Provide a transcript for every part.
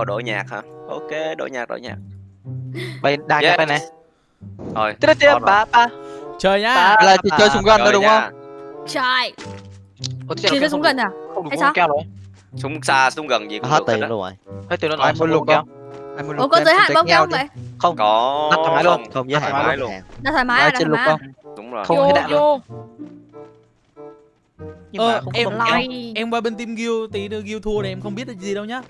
Ồ đổi nhạc hả? Ok, đổi nhạc, đổi nhạc. Bay đang Yes. yes. này. Rồi. Tiếp tiếp on rồi. ba ba. Chơi nhá. Ba. là chỉ chơi súng gân thôi đúng không Trời Chỉ chơi súng gần à Không được Hay không sao? keo rồi. Súng xa, súng gần gì cũng hết được hết tiền á. luôn rồi Hết tiền nó nói muốn không lục không Ủa có em giới hạn bông đi. vậy Không. Có Đặt thoải mái luôn. không? không giới Thoải hạn mái luôn. Đã thoải mái à, trên thoải lục mái không Đúng rồi. Không hết đạn luôn. Nhưng Ờ, mà không em- không à. Lòi Em qua bên team guild tí nữa guild thua này em không biết là gì đâu nhá.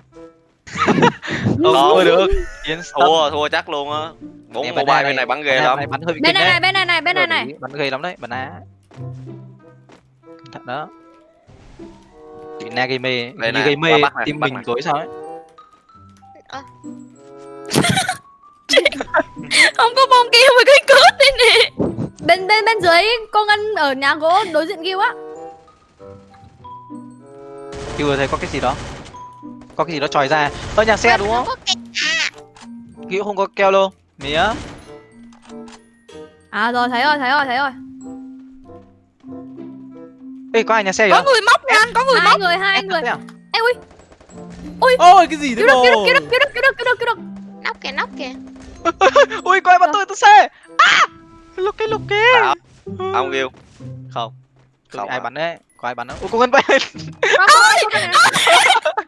Không Có. thua được. Tâm. Thua, thua chắc luôn á. Bốn mobile bên này bắn ghê lắm. Bắn hơi Bên này bên này này bên này này Bắn ghê lắm đấy, bắn á. Thận đó. Chị Na gây mê, Đây như gây mê, tim mình tối sao ấy. Không có bông keo mà cái cướp đây nè Bên bên bên dưới cô Ngân ở nhà gỗ đối diện kêu á vừa thấy có cái gì đó. Có cái gì đó tròi ra. Ơ nhà xe đúng không? Kiểu không có keo luôn. Mía. À rồi thấy rồi thấy rồi thấy rồi Ê có ai nhà xe Có kìa? người móc nha có người Hai móc. người hai Em người à? Ôi cái gì thế cứu bồ? được cứu được cứu được cứu được cứu được cứu được Nóc kìa, nóc kìa. Ui coi bắn tôi tôi xe. À! Lục cái lục kia. Ông kêu. Không. Không ai à? bắn đấy? Có ai bắn không? Ôi cô Ngân bay. Có,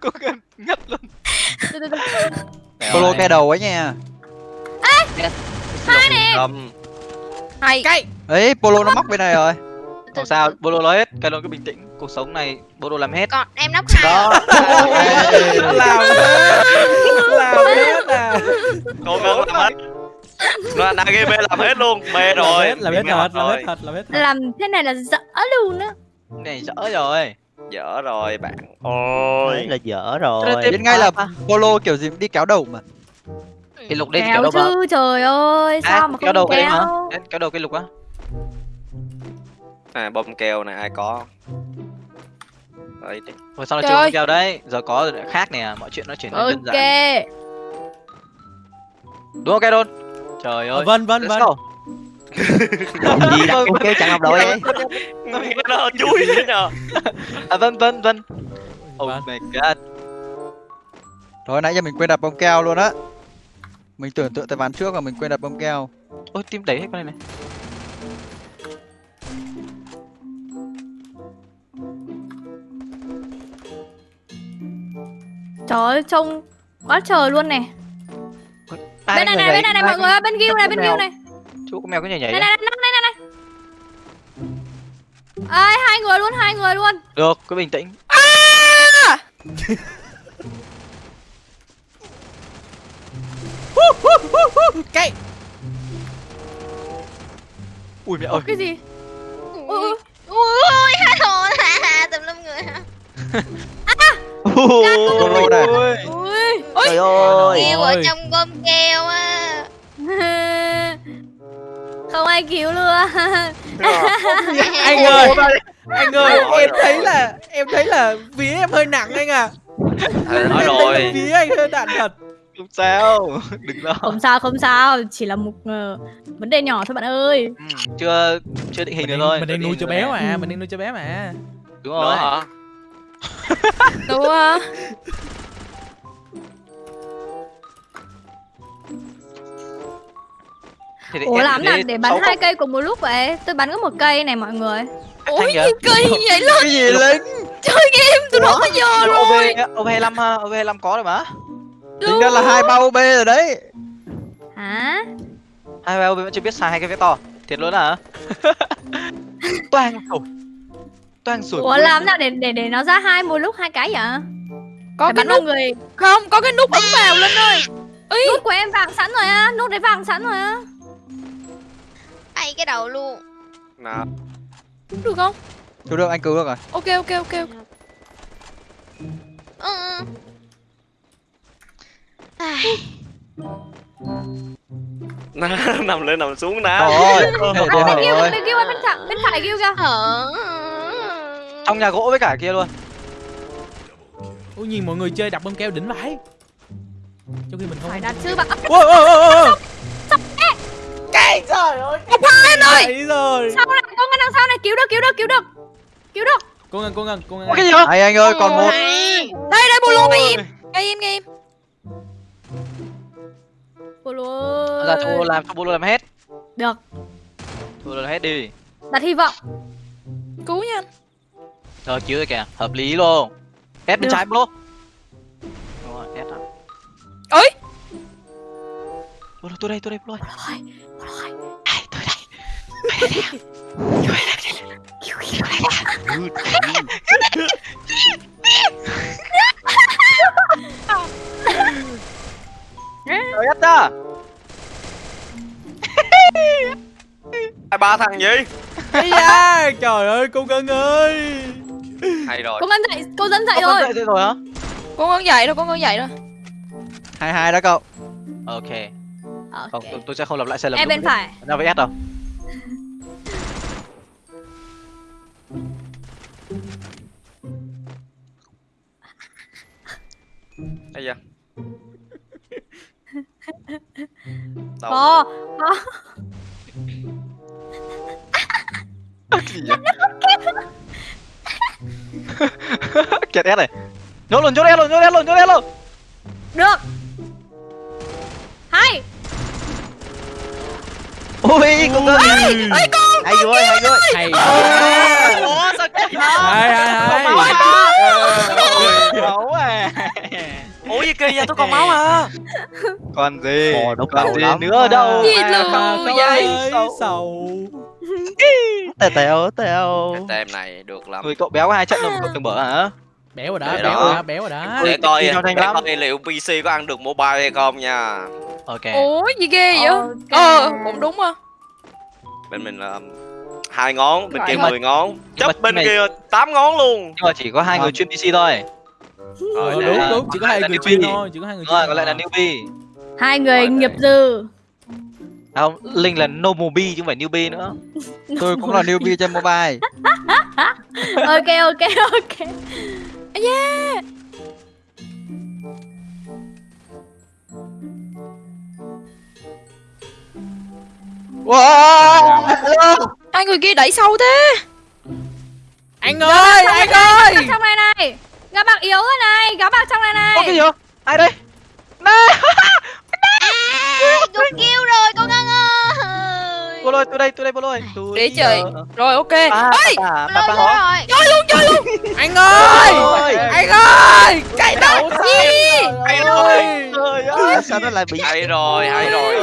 có, Ngân ngất luôn. Polo ke đầu ấy nha Hai nè. Hay. Cái. ấy polo nó móc bên này rồi Không sao, Bolo nói hết, cái luôn cứ bình tĩnh. Cuộc sống này Bolo làm hết. Còn em nóc hai. Đó. Làm hết. Làm hết à. Cô ngân làm hết. Nó đã game làm hết luôn. Mê rồi. Làm hết thật, làm hết thật, làm hết thật. Làm thế này là dở luôn á Này dở rồi. Dở rồi bạn. Đấy Ôi. là dở rồi Thế biết ngay là polo kiểu gì cũng đi kéo đầu mà Cái lục thì Kéo kéo đâu mà. chứ trời ơi À, Sao mà kéo đầu cái kéo đầu cái lục á. À, bom keo này ai có. Đấy đi. Rồi sau này Trời chưa keo đấy. Giờ có rồi lại khác nè, mọi chuyện nó trở nên đơn Ok giản. Đúng không Kedon? Trời Ờ, ơi. Vân vân vân. Gì đặt con kêu chặn học đội ấy Nó chui thế nhờ. À vân vân vân. Oh my god. rồi nãy giờ mình quên đặt bông keo luôn á mình tưởng tượng tới ván trước mà mình quên đặt bông keo Ôi tim đẩy hết con này này. Trời ơi trông quá trời luôn này Bên này này bên này này mọi người ơi bên ghiu này bên ghiu này Chú có mèo có nhảy nhảy Này này này này này này Ai hai người luôn hai người luôn Được, cứ bình tĩnh. Cái. Ui mẹ ơi. Cái gì Ui, ui. Ui, hai hồn à, tùm lum người hả? polo này Ui. Ui trời ơi Kêu ở Ôi. trong bơm keo Ai cứu luôn Anh ơi. Anh ơi, em rồi. thấy là em thấy là vía em hơi nặng anh à. Thầy nói rồi. Vía anh hơi đạn thật. Không sao. Đừng lo. Không sao không sao Chỉ là một ờ, vấn đề nhỏ thôi bạn ơi Ừ, chưa chưa định hình Mình được thôi. mình chưa đang nuôi cho bé mà, Ừ. mình đang nuôi cho bé mà. Đúng rồi. hả? Đùa. Thì Ủa làm để nào để bắn hai cây cùng một lúc vậy Tôi bắn có một cây này mọi người kìa. nhiều cây vậy luôn. cái gì lính Chơi game từ đó tới giờ Ủa, rồi. OV 25 ha, OV 25 có rồi mà. tính ra là hai bao b rồi đấy Hả Hai ba OV vẫn chưa biết xài hai cái vector. Thiệt luôn à? Toang sủi. Toang sủi. Ủa làm nào để để để nó ra hai một lúc hai cái vậy Có Phải cái nút người không, có cái nút ấn vào lên ơi. Nút của em vàng sẵn rồi á Nút đấy vàng sẵn rồi á Ay cái đầu luôn. Nào. Được không? cứu được anh cứu được rồi Ok ok ok. ok. Ừ. nằm lên nằm xuống rồi để để Bên kia bên kia bên phải bên phải kia kìa Hở. Trong nhà gỗ với cả kia luôn. Ủa nhìn mọi người chơi đập bơm keo đỉnh vãi. Trong khi mình không. Phải đặt chứ bạn Ôi ôi ôi ôi. Cái trời ơi. Cái ơi. rồi. Sau này con ngân đằng sau này cứu được cứu được cứu được. Cứu được. Cô ngân cô ngân cô ngân. Cái gì hả? hay anh ơi còn một. Đây đây bolo ngay im. Ngay im ngay im. Bolo ra cho bolo làm cho bolo làm hết? Được. Bolo làm hết đi. Đặt hy vọng. Cứu nha. Rồi chiếu rồi kìa. Hợp lý luôn. Ép bên trái bolo. Đúng rồi ép đó Ôi. Bolo tôi đây tôi đây bolo Rồi Rồi ai tôi đây hai ba thằng gì Ây da, trời ơi cô Ngân ơi hay rồi Cô Ngân dậy Cô dẫn dậy rồi. dậy rồi hả? Con con dậy rồi con con dậy rồi hai hai đó cậu. Ok. Ok. Không tôi, sẽ không lặp lại sai lầm Em bên phải. Nào với S đâu bây giờ? Đâu? Có Có kẹt S này. Nhốt luôn nhốt S luôn nhốt S luôn nhốt S luôn. Được. Hay. Ôi con ơi Ôi, hay vui hay vui Hay Ủa sao kẹt Hay hay hay. Máu à gì kỳ vậy tôi còn máu à còn gì? Ồ, đúng còn gì lắm nữa đâu? Gì luôn vậy? Sầu. Tèo tèo tèo. Cái tem này được lắm. Người cậu béo có hai trận cậu từng bở hả? Béo rồi đó, béo rồi đó, béo rồi đó. Để coi để coi liệu PC có ăn được mobile hay không nha. Ok. Ủa gì ghê vậy. Ờ cũng đúng à bên mình là hai ngón bên kia 10 ngón. Chấp bên kia 8 ngón luôn. Nhưng mà chỉ có hai người chuyên PC thôi Ờ, Rồi, đúng đúng, chỉ có hai người chuyên thôi, chỉ có hai người rồi chuyên còn lại là newbie. Hai người Rồi, nghiệp dư. Không linh là nomobi chứ không phải newbie nữa. Tôi cũng là newbie trên mobile. Ok ok ok. Da wow! Hai người kia đẩy sâu thế. Anh ơi, anh ơi! Trong này này Gã bạc yếu rồi này Gã bạc trong này này. Ơ cái gì vậy? Ai đây? Nè! Tôi kêu rồi con Ngân ơi. Bố lôi, tôi đây, tôi đây, bố lôi. Tôi Để trời. giờ- Rồi ok. Rồi. Chơi luôn chơi luôn. Anh ơi. Anh ơi! Cái đầu gì? rồi Trời ơi. sao nó lại bị hay rồi? Hay rồi.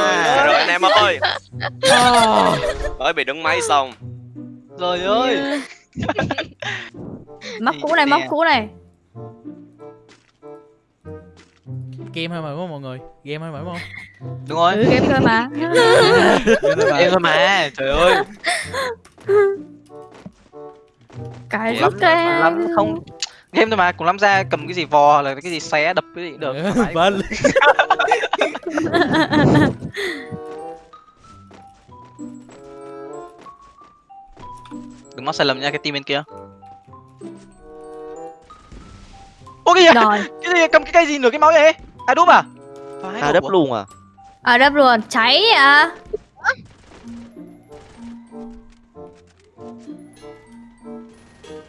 rồi anh em ơi? Ờ. mới bị đứng máy xong. Trời ơi. Móc cũ này móc cũ này Game thôi mà đúng không mọi người Game thôi mà đúng không Đúng rồi. Ừ game thôi mà Em thôi mà. Trời ơi. Cái Lắm, cái lắm không game thôi mà cùng lắm ra cầm cái gì vò là cái gì xé đập cái gì được. Vâng đừng mắc sai lầm nha cái team bên kia ô cái gì? Rồi cái gì cầm cái cây gì nửa cái máu vậy ai đúp à? Phải à đúp đắp à? luôn à? Ở đập luôn. Cháy à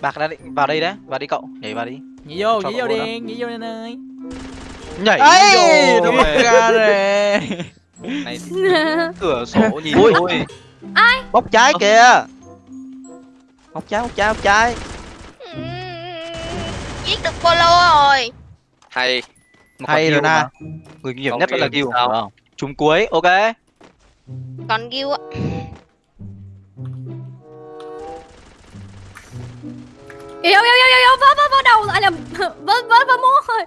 bạc đã định vào đây đấy vào đi cậu. Nhảy vào đi. Nhảy vô, nhảy vô đi, nhảy vô anh ơi. Nhảy vô đúng ra rồi. Này cửa sổ nhìn Ui. thôi. bóc trái Ơ. kìa. Bóc trái bóc trái bóc trái. Giết được Polo rồi. Hay Hay rồi na. người nguy hiểm nhất vẫn là Gil trúng cuối ok. Còn Gil á Yếu yếu yếu yếu yếu Vỡ vỡ vỡ đầu À nhầm Vỡ vỡ vỡ mũ rồi.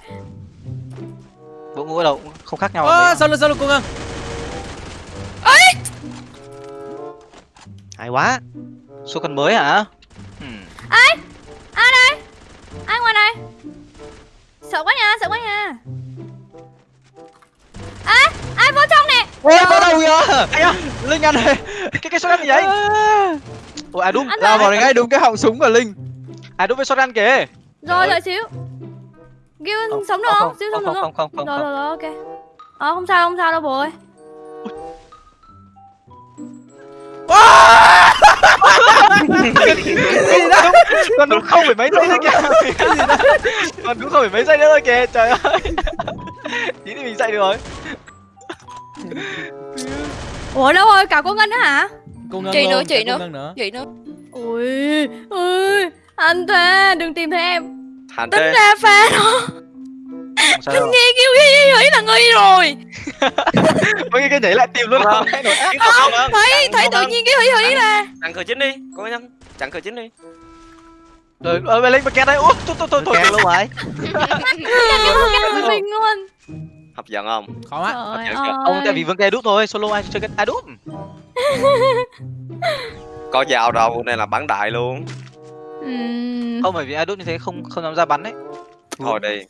Bộ ngũ đầu không khác nhau Ơ, mấy sao lên, sao lên cô Ngân hay quá. Số cần mới hả Ây da, linh ăn này. Cái cái shotgun gì vậy? Ủa ai đúp Ăn lao vào ngay đúng cái họng súng của linh. Ai đúp với shotgun kìa. Rồi đợi xíu. Gil sống được không? Xíu sống được không không? không? không không Rồi không. rồi rồi ok. Ờ không sao không sao đâu bố ơi còn đúng không phải mấy giây nữa kìa. Còn đúng không phải mấy giây nữa thôi kìa trời ơi. Tí thì mình chạy được rồi ủa đâu rồi cả cô ngân nữa hả? Cô ngân Chị luôn, nữa, chị nữa. Ngân nữa. Vậy nữa. Ui ui anh thế đừng tìm thấy em. Hành tính thế. ra pha đó Không sao. Nghe kêu ghi ghi là nghi rồi. Ôi cái nhảy lại tìm luôn Vâng. không? Thấy thấy tự nhiên cái hủy hủy ra Chặn cửa chính đi Cô nhân Chặn cửa chính đi. Rồi ơi lên bật kẹt đây. Ui thôi thôi thôi thôi. Luôn rồi với mình luôn Hấp dẫn không khó quá trời Ok, ok. Ông tại vì vương kè đút thôi, solo ai chơi cái ai đút. Có dao đâu nên là bắn đại luôn Ừm, Không bởi vì ai đút như thế không không dám ra bắn đấy. Thôi đi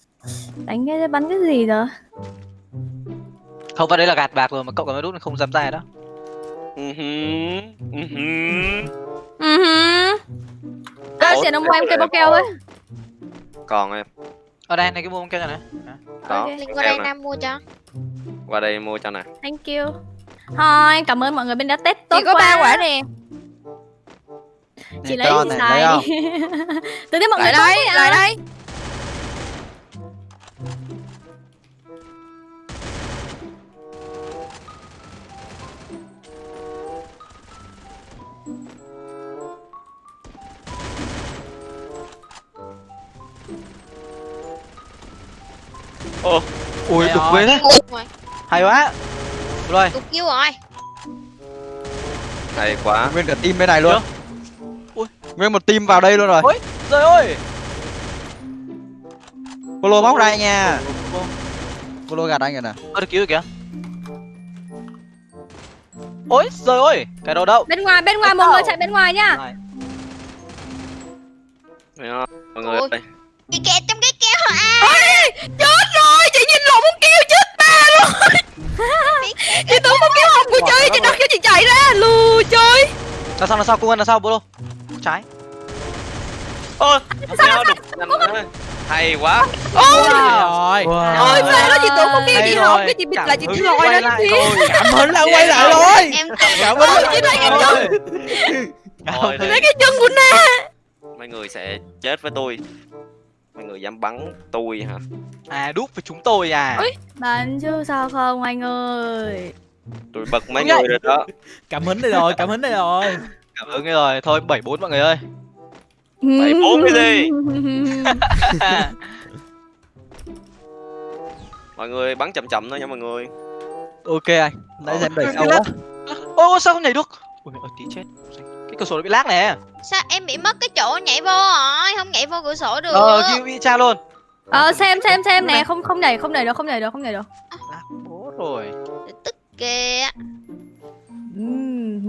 đánh cái bắn cái gì rồi Không vào đấy là gạt bạc rồi mà cậu còn ai đút không dám ra đó. Ừ hứ, ừ hứ. ừ hứ. Ê, Ủa, tiền ông em cây bao keo ấy Còn em Ở đây này cái mua bông keo này. Đó Ok. Linh qua đây nè. Nam mua cho. Qua đây mua cho nè. Thank you. Thôi cảm ơn mọi người bên đã test tốt Chị có quá. ba quả nè. Chị lấy này, xài lấy tôi thấy mọi người Lại tốt đây quá. lại đây Ô Ui đục ghê thế. Một Hay quá. Rồi, Cục kêu rồi hay quá Nguyên cả team bên này luôn. Ui. Nguyên một team vào đây luôn rồi Ôi. rồi ơi. Polo móc ra nha Polo gạt anh rồi nè Ơ được cứu rồi kìa. Ôi, rồi ơi. Cái đâu đâu. bên ngoài bên ngoài mọi người chạy bên ngoài nhá? Mọi người ơi kẹt trong cái keo hả à Chết rồi Chị nhìn lộn con keo chết ba luôn Chị tưởng con keo hồng của chơi Chị đặt cho chị chạy ra lù Là sao là sao? Cung ân là sao bolo? Trái. Ôi Sao thế Hay quá Ôi, rồi Ôi phê đó chị tưởng Hay chị rồi. hồng Cái chị bịt lại chị hứng lòi quay ra lại chị thôi. cảm hứng lại quay lại rồi cảm hứng chị thấy cái chân Thấy cái chân của Na Mấy người sẽ chết với tôi Mấy người dám bắn tôi hả À đúc với chúng tôi à. Ôi. bắn chứ sao không anh ơi Tôi bật mấy người rồi đó cảm hứng đây rồi cảm hứng đây rồi Cảm ơn rồi. Thôi 74 mọi người ơi. Bảy bốn cái gì Mọi người bắn chậm chậm thôi nha mọi người Ok anh Nãy giờ em đẩy Ôi, sau cái á Ô sao không nhảy được? Ui ơi tí chết. Cái cửa sổ nó bị lag nè. Sao em bị mất cái chỗ nhảy vô rồi Không nhảy vô cửa sổ được Ờ kia bị cha luôn. ờ xem xem xem nè không không nhảy không nhảy được không nhảy được không nhảy được Lag bố rồi. Tức kìa ừm.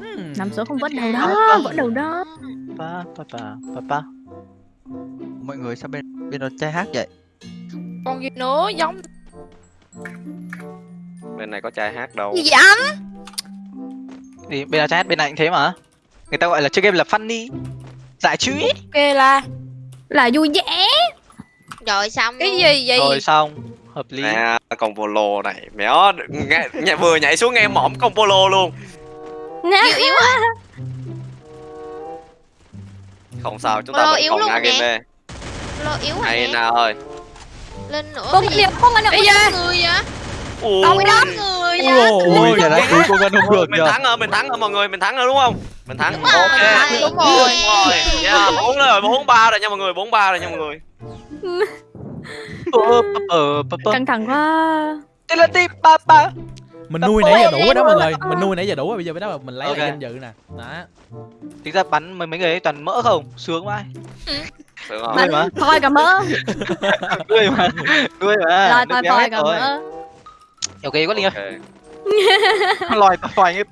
Hmm. nằm xuống không vớt đầu À, đó vớt đầu đó Pa pa pa pa pa. Mọi người sao bên bên đó trai hát vậy Còn gì nữa giống Bên này có trai hát đâu gì vậy anh Thì bên là chat bên này cũng thế mà. Người ta gọi là chơi game là funny. Giải trí. kê là là vui vẻ Rồi xong Cái gì vậy Rồi xong. Hợp lý. Nè con polo này. Mẹo nghe, nhảy, Vừa nhảy xuống nghe mõm con polo luôn. Yếu yếu á Không sao chúng Polo ta vẫn yếu còn luôn nè. game B Lo yếu hả Hay nè. nào ơi. Lên nữa con cái gì? không ăn được Bây giờ. người vậy? Đâu đám người vậy? Ôi, đã cứu cô Ngân không được Mình thắng rồi, mình thắng rồi mọi người, mình thắng rồi đúng không? Mình thắng. Đúng rồi, ok. đúng rồi. Đúng rồi. Yeah, 4 rồi, 4 3 rồi nha mọi người, 4 3 rồi nha mọi người. Ờ, ờ, ờ, ờ. căng thẳng quá Tên là tí pa pa. mình nuôi nãy giờ đủ rồi đó mọi người mình nuôi nãy giờ đủ rồi bây giờ mới đó mình lấy Ok. lại danh dự nè đó Tính ra bắn mấy mấy người ấy toàn mỡ không? Sướng quá. Mà. thôi cả mỡ Nuôi mà. Nuôi mà. rồi thôi thôi cả rồi. mỡ Ok quá Linh ơi. Lòi thôi thôi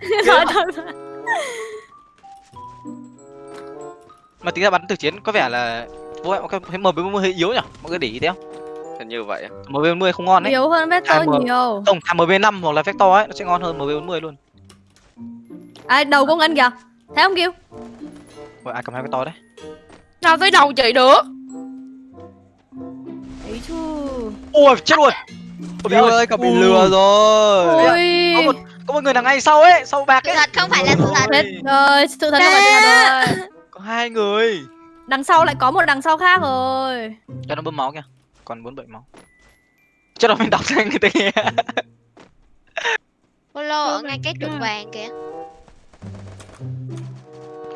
Mà tính ra bắn từ chiến có vẻ là vô vọng cái thấy MB40 hơi yếu nhỉ? Mọi người để ý thấy không? Hình như vậy. MB40 không ngon đấy. yếu hơn vector nhiều Không, thằng MB5 hoặc là Vector ấy nó sẽ ngon hơn MB40 luôn. à, đầu con ngân kìa thấy không kêu Rồi ai cầm hai Vector đấy. Sao tới đầu chị được ấy chứ Ui chết luôn. Ôi, Bill ơi cậu bị Ui. lừa rồi ui Có một có một người đằng ngay sau ấy, sau bạc Sự ấy. thật không phải là sự thật rồi sự thật không phải sự thật rồi Có hai người. Đằng sau lại có một đằng sau khác rồi. Cho nó bơm máu kìa. Còn 47 máu. Cho nó mình đọc cho anh người ta nghe. Polo ở ngay cái trụ vàng kìa.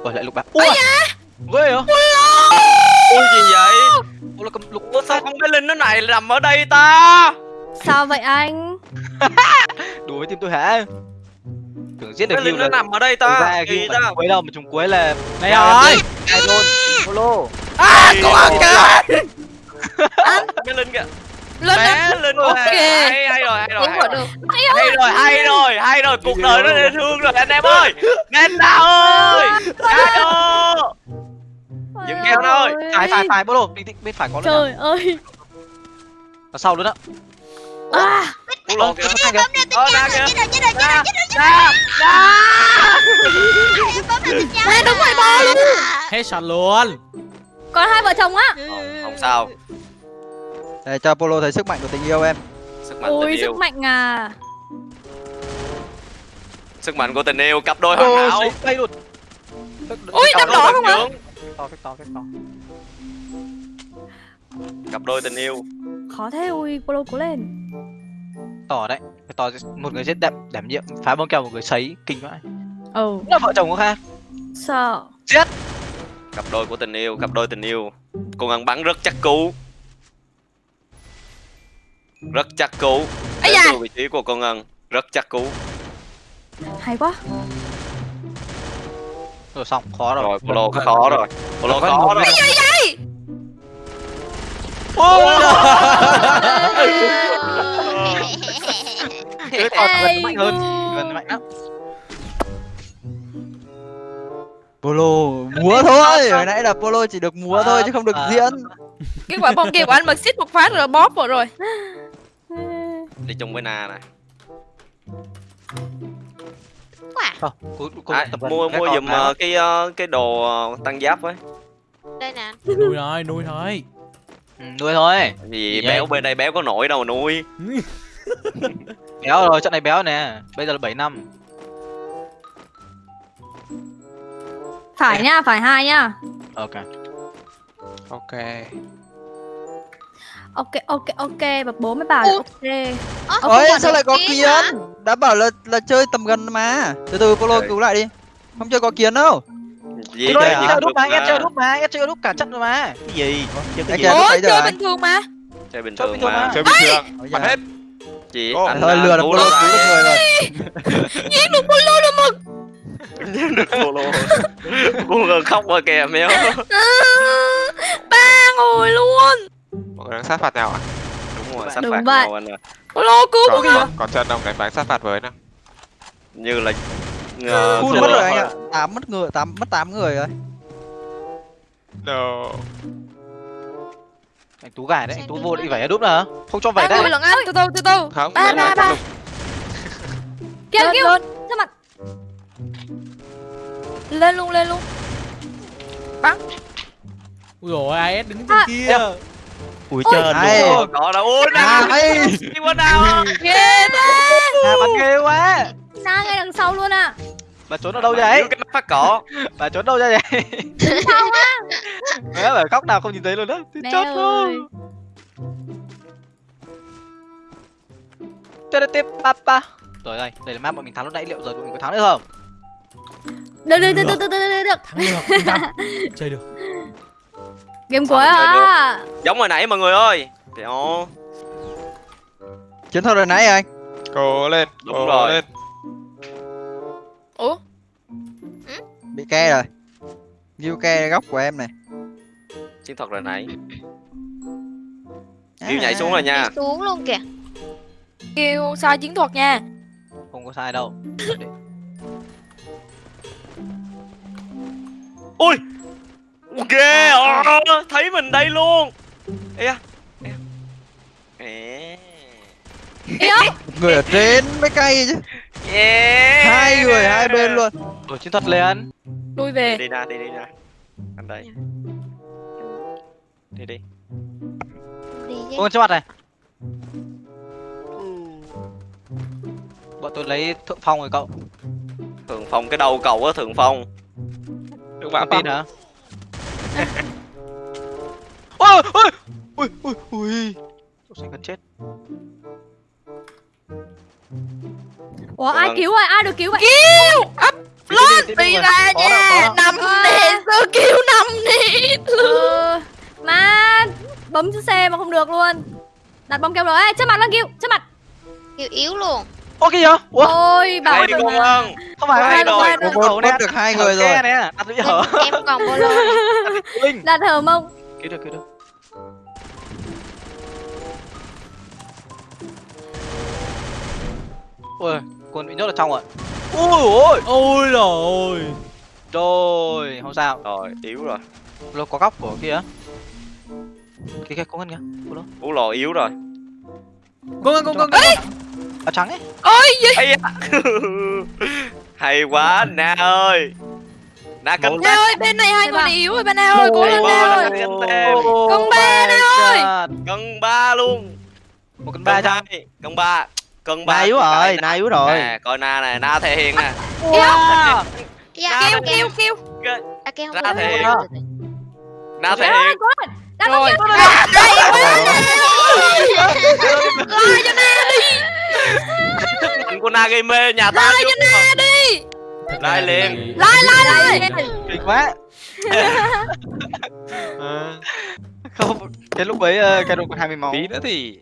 Ôi lại lục bạc. Ui Ghê hả? Ui gì vậy? Ôi là cầm lục Ủa sao con bé linh nó này nằm ở đây ta? Sao vậy anh? đùa với team tôi hả? Tưởng giết được linh Hugh nó là nằm ở đây ta. Kỳ ta. cuối đâu mà trùng cuối là Đây rồi Hai luôn Polo À có ăn kìa. Bé linh kìa. Lên bé anh. linh Ok. hay hay rồi hay rồi hay rồi hay rồi hay rồi. hay rồi. Cuộc đời nó dễ thương rồi anh em ơi. Nenda ơi. Alo Dừng keo nó ơi. Phải phải phải tĩnh bên phải có luôn Trời ơi. Ở sau luôn á à, Cú lộn kìa Hai kìa Ờ ra kìa Chết rồi chết rồi chết Ra rồi ra ra Ê đúng rồi bo luôn luôn Còn hai vợ chồng á Không, sao để cho polo thấy sức mạnh của tình yêu em Sức mạnh tình Ui yêu sức mạnh à Sức mạnh của tình yêu cặp đôi hoàn Ô hảo đây luôn Ui Cặp đâm đỏ không nhưỡng To to to Cặp đôi tình yêu Khó thế ui Polo cố lên To đấy. To một người giết đảm đảm nhiệm phá bom kèo một người sấy kinh vãi. Ừ Cũng là vợ chồng có khác Sợ. Cặp đôi của tình yêu Cặp đôi tình yêu. Cô ngân bắn rất chắc cú. Rất chắc cú. Đến từ vị trí của cô ngân. Rất chắc cú. Hay quá. Rồi xong khó rồi. Rồi Polo có khó rồi. Polo khó rồi. Cái gần mạnh hơn. Gần mạnh lắm. Polo múa thôi. hồi nãy là polo chỉ được múa thôi chứ không được À. diễn. Cái quả bom kia của anh mà xích một phát rồi bóp vào rồi. Đi chung với Na nè Không, cố, cố à. Mua mua giùm ờ, cái ờ, cái đồ ờ, tăng giáp với. Đây nè. Nuôi thôi nuôi thôi. Ừ, nuôi thôi. Vì Gì béo vậy? bên đây béo có nổi đâu mà nuôi Béo rồi, trận này béo nè. Bây giờ là 7 năm. Phải nha phải hai nha. Ok. Ok. Ok ok ok. Và bố mới bảo là ok. Ơ, không ôi sao lại có kiến? hả? đã bảo là là chơi tầm gần mà. Từ từ polo Trời. cứu lại đi. Không chơi có kiến đâu. Gì chơi đúc được mà, em chơi đúc mà, em chơi đúc cả trận rồi mà. Cái gì? Chơi cái gì? lúc à? bình thường mà. Chơi bình thường mà. chơi bình thường. Hết chị. Anh thôi lừa được polo được cứu được người rồi. Giết được Polo luôn mà Giết được polo gần khóc rồi kìa mèo Ba ngồi luôn. Mọi người đang sát phạt nhau à đúng rồi sát Đúng phạt vậy. nhau anh à Polo cứu còn còn, còn chân ông đánh bắn sát phạt với nè như là ngờ Phun thua mất rồi. anh ạ. Tám mất người tám mất tám người rồi. No Anh Tú gài đấy, anh Tú vô định vẩy đúc nữa Không cho vẩy đấy lần anh từ từ từ từ. Không Ba, ba, ba. kìa lên. Sao mặt. Lên luôn lên luôn. Ui dồi AS đứng trên À, kia? Ui trời. Ồ, có đâu ôi à nào hay đi qua nào Ghê thế. À, bắn ghê quá. Na ngay đằng sau luôn à Bà trốn ở đâu vậy? Cái mắt phát cỏ. Bà trốn đâu ra vậy? Sao á? Mẹ bảo khóc nào không nhìn thấy luôn đó Thì ơi. luôn. Tê tiếp papa Rồi đây, đây là map bọn mình thắng lúc nãy. Liệu giờ tụi mình có thắng được không? Được được được được. được được được Thắng được tâm Chơi được. Game cuối à? giống hồi nãy mọi người ơi. Đéo chiến thuật hồi nãy anh? Cố lên Đúng cố rồi. lên Ủa? Bị ke rồi. View ke góc của em này. Chiến thuật rồi nãy Kêu nhảy xuống rồi nha. Đi xuống luôn kìa. Kêu sai chiến thuật nha. Không có sai đâu. Ui! Ghê à, thấy mình đây luôn. Ê à ê. À. Ê. người ở trên mới cay chứ yeah. Hai người hai bên luôn. Rồi chiến thuật lên Lui về. Đi ra đi đi ra. Anh đây đi đi. Đi Ôi trước mặt này. Bọn tôi lấy thượng phong rồi cậu. Thường phong cái đầu cầu á thường phong. Đừng bạn Tin hả? Ôi ôi ui ui ui Tôi sẽ gần chết ủa ai Vâng. cứu rồi ai được cứu vậy? Kêu Ấp lên Đi, ra nha. Nằm nè Sơ kêu nằm nè mà bấm chữ C mà không được luôn. Đặt bom keo rồi. Ê, trước mặt nó kêu trước mặt. Kêu yếu luôn. Ô kìa ủa? Ôi bảo Hay đi ơn không? Phải Hay hai rồi. rồi Bố được hai người rồi. nè. Đặt bây giờ Em còn linh đặt hở mông. Cứu được cứu được. Ôi con bị nhốt ở trong rồi. Ui ôi. Ôi rồi rồi không sao. Rồi yếu rồi. Lô có góc của kia kia kia có ngân kìa ú lò yếu rồi. Con con con con con áo trắng ấy. Ôi gì? Hay quá na ơi. Na cánh Nè ơi bên này hai người này yếu rồi bên này ơi Cố lên ơi na tem Con ba nè ơi. cân ba luôn. Một cân ba hai cân ba cân ba Na yếu rồi, na. na yếu rồi. nè coi na này na thể hiện nè Dạ kêu kêu kêu. À kêu Ra không thể hiện. na thể Ôi, hiện có rồi đặt bom rồi keo mạnh của na gây mê nhà ta chưa Nè đi. Lại liền. Lại lại lại kinh quá. Ờ. không cái lúc ấy ờ, cái độ còn hai mươi máu. Tí nữa thì